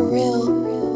real.